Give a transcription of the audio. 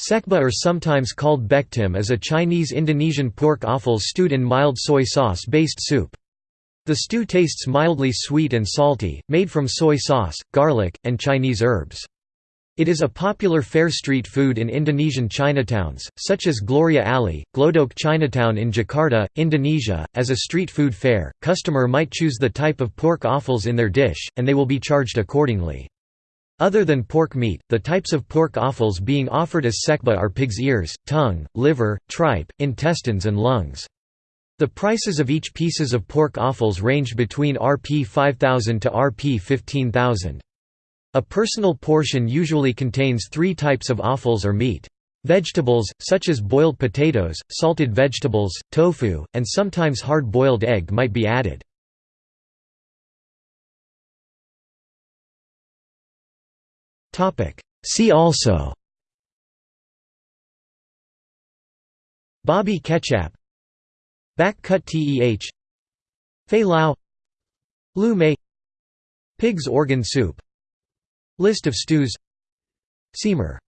Sekba or sometimes called bektim is a Chinese-Indonesian pork offal stewed in mild soy sauce-based soup. The stew tastes mildly sweet and salty, made from soy sauce, garlic, and Chinese herbs. It is a popular fair street food in Indonesian Chinatowns, such as Gloria Alley, Glodok Chinatown in Jakarta, Indonesia. As a street food fair, customer might choose the type of pork offals in their dish, and they will be charged accordingly. Other than pork meat, the types of pork offals being offered as sekba are pig's ears, tongue, liver, tripe, intestines and lungs. The prices of each pieces of pork offals range between Rp 5000 to Rp 15000. A personal portion usually contains three types of offals or meat. Vegetables, such as boiled potatoes, salted vegetables, tofu, and sometimes hard-boiled egg might be added. See also. Babi kecap Bak kut teh Fei Lao. Lu Mei. Pig's organ soup. List of stews. Semur